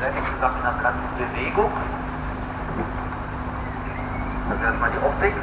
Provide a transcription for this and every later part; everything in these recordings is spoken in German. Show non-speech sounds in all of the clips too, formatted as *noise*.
letzte Sache nach Bewegung. Das ist erstmal die Optik.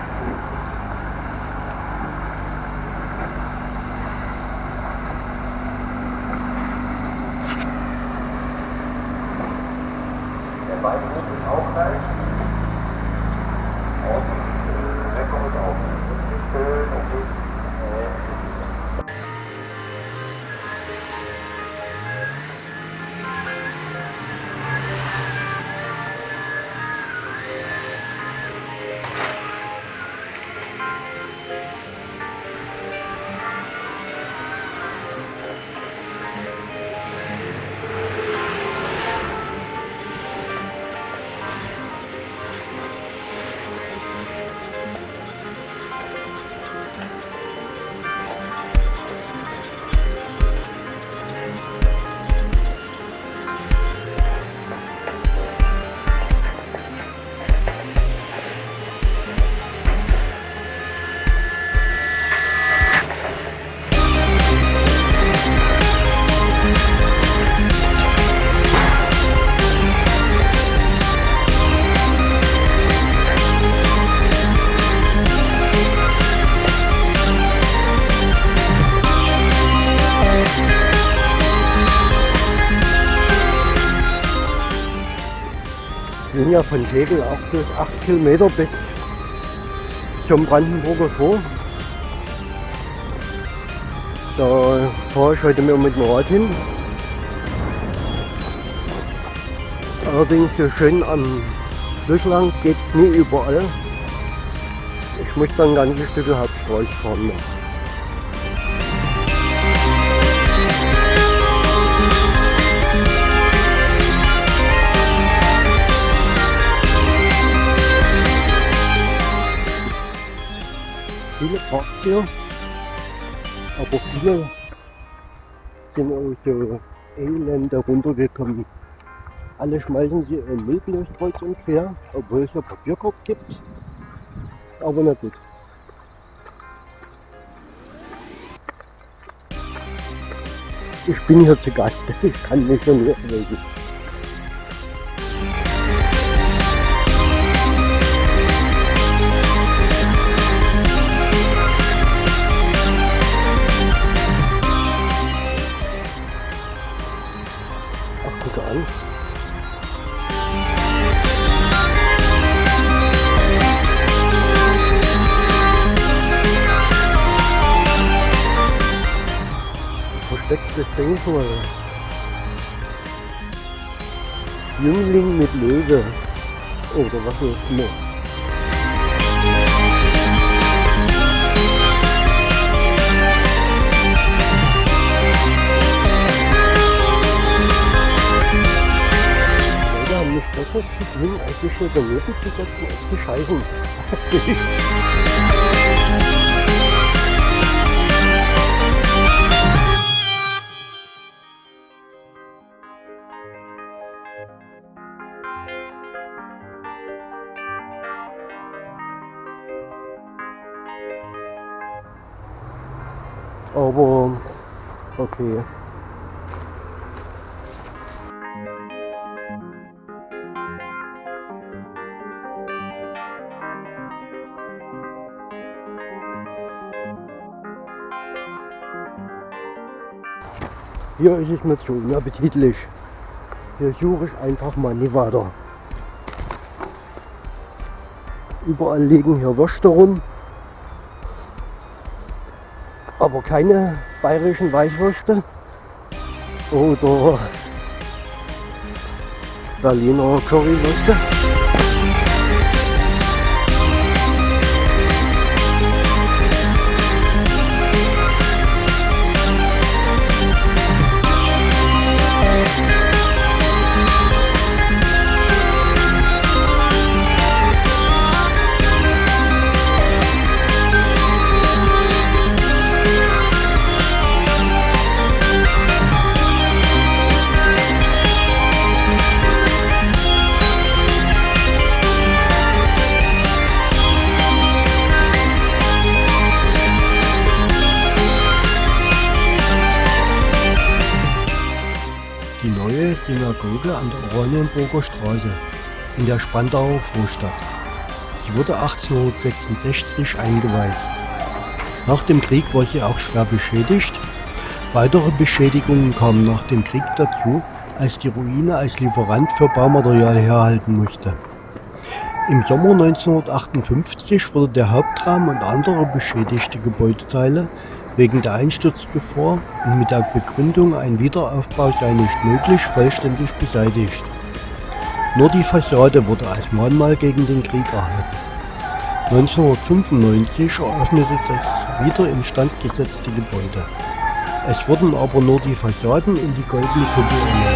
Ja von Tegel auch bis 8 Kilometer bis zum Brandenburger Tor. Da fahre ich heute mal mit dem Rad hin. Allerdings so schön am Fluss lang geht nie überall. Ich muss dann ein ganzes Stück Hauptstraße fahren. Noch. Viele Parks hier, aber viele sind auch so elende runtergekommen. Alle schmeißen sie ihren Müll kreuz und quer, obwohl es ja Papierkorb gibt. Aber na gut. Ich bin hier zu Gast, *laughs* ich kann mich schon nicht reden. Verstecktes Denkmal. Jüngling mit Löwe. Oder was auch immer. Leute haben nicht besser zu tun, als sich hier daneben zu setzen und zu scheißen. Okay. Hier ist es mir zu unappetitlich. Hier suche ich einfach mal nie weiter. Überall liegen hier Würste rum. Aber keine bayerischen Weichwürste. Oder Berliner Currywürste. Der Oranienburger Straße in der Spandauer Vorstadt. Sie wurde 1866 eingeweiht. Nach dem Krieg war sie auch schwer beschädigt. Weitere Beschädigungen kamen nach dem Krieg dazu, als die Ruine als Lieferant für Baumaterial herhalten musste. Im Sommer 1958 wurde der Hauptraum und andere beschädigte Gebäudeteile wegen der Einsturzgefahr und mit der Begründung, ein Wiederaufbau sei nicht möglich, vollständig beseitigt. Nur die Fassade wurde als Mahnmal gegen den Krieg erhalten. 1995 eröffnete das wieder instand gesetzte Gebäude. Es wurden aber nur die Fassaden in die goldene Kuppel erneuert.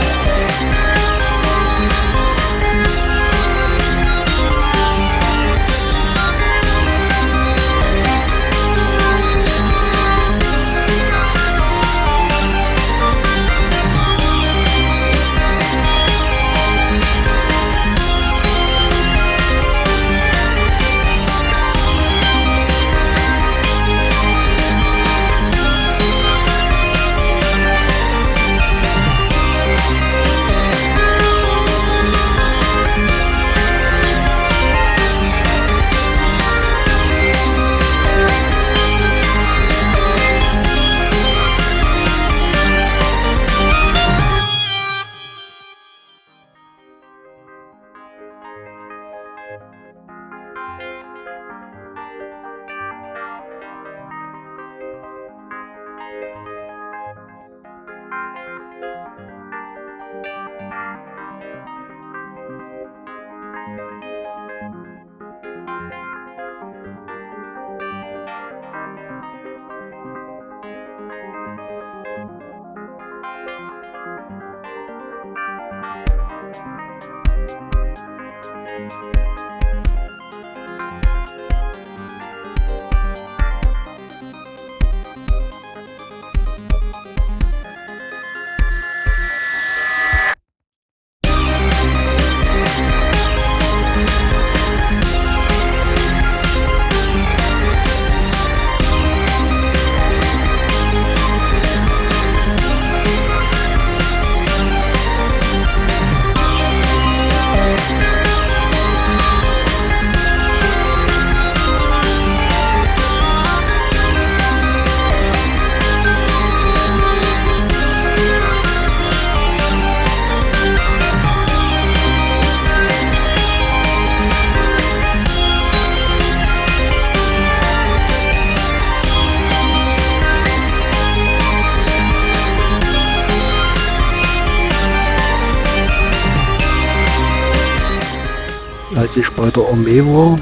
Ich bei der Armee war,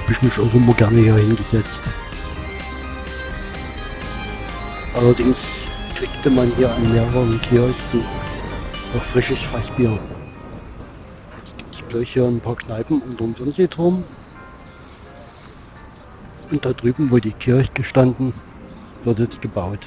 habe ich mich auch immer gerne hier hingesetzt. Allerdings kriegte man hier an mehreren Kiosken auch frisches Fassbier. Jetzt gibt es gleich hier ein paar Kneipen unterm Fernsehturm. Und da drüben, wo die Kirche gestanden, wird jetzt gebaut.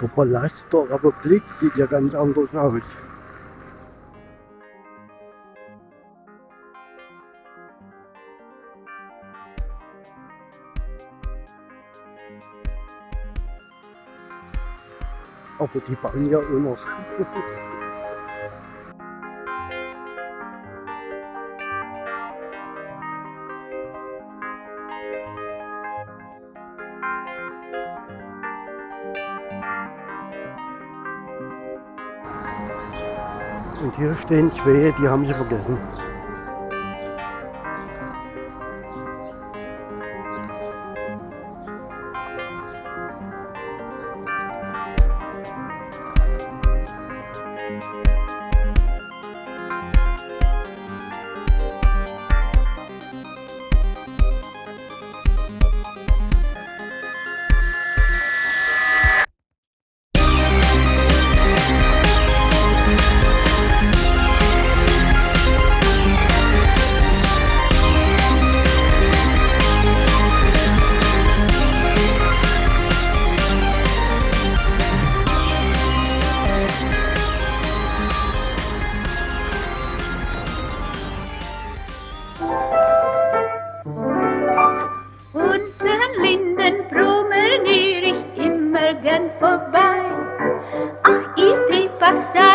Der Palast der Republik sieht ja ganz anders aus. Aber die bauen ja auch *laughs* Und hier stehen zwei, die haben sie vergessen.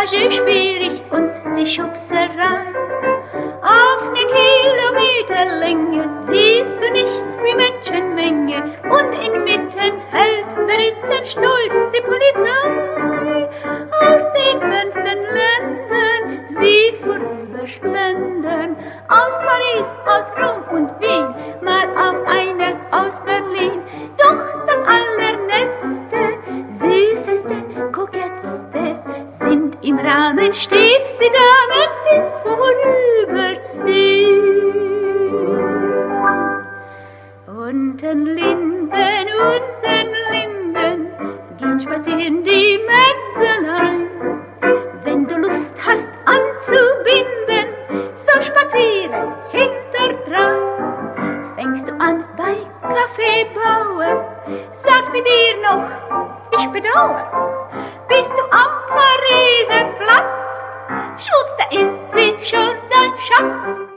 viagens espírita. Stets die Damen, Platz, schwupps, da ist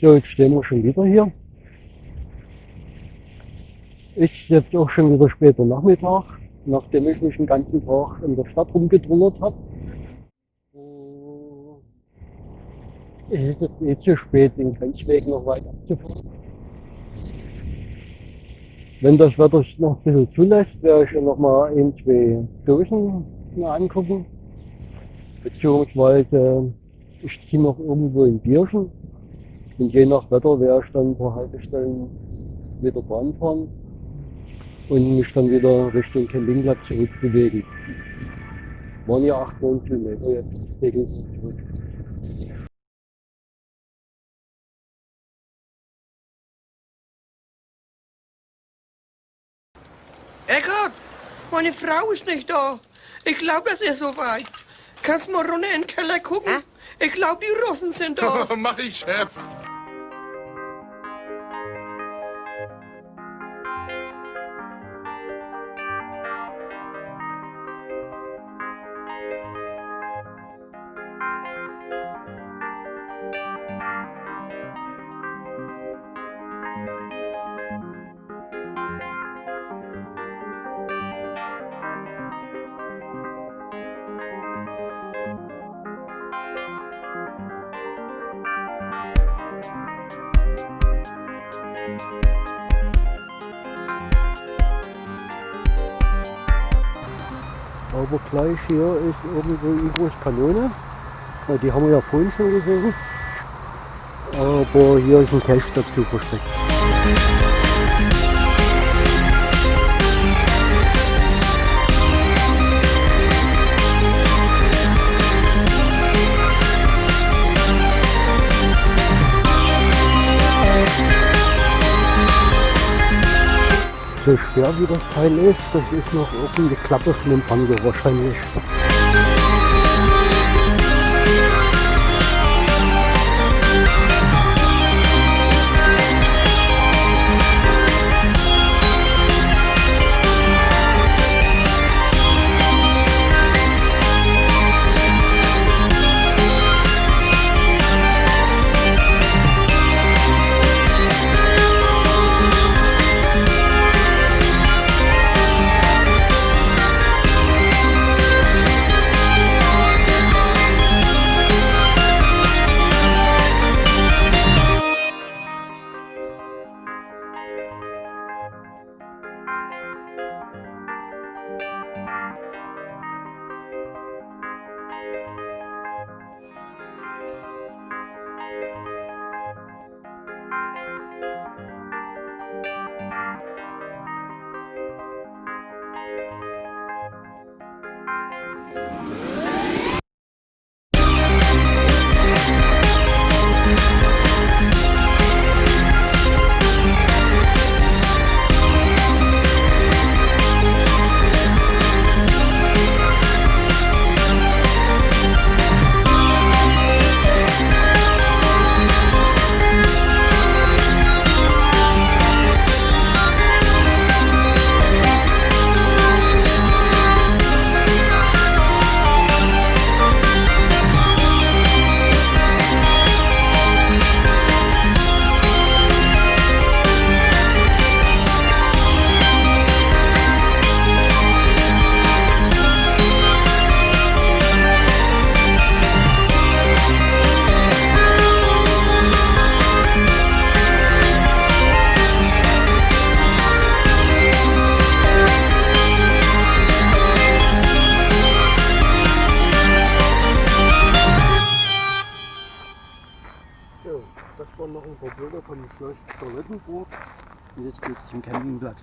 So, jetzt stehen wir schon wieder hier. Ist jetzt auch schon wieder später Nachmittag, nachdem ich mich den ganzen Tag in der Stadt rumgedrungert habe. Es ist jetzt eh zu spät, den Grenzweg noch weiter abzufahren. Wenn das Wetter noch ein bisschen zulässt, werde ich ja noch mal ein, zwei Dosen mir angucken. Beziehungsweise ich ziehe noch irgendwo ein Bierchen. Und je nach Wetter werde ich dann ein paar Haltestellen wieder Bahn fahren und mich dann wieder Richtung Campingplatz zurückbewegen. Waren ja 8, 9 Kilometer jetzt regelmäßig zurück. Eckart, meine Frau ist nicht da. Ich glaube, es ist soweit. Kannst mal runter in den Keller gucken? Hä? Ich glaube, die Russen sind da. *laughs* Mach ich, Chef. Aber gleich hier ist irgendwo Igos Kanone. Die haben wir ja vorhin schon gesehen. aber hier ist ein Cache dazu versteckt. So schwer wie das Teil ist, das ist noch irgendeine Klappe von dem Panzer wahrscheinlich. Jetzt geht's zum Campingplatz.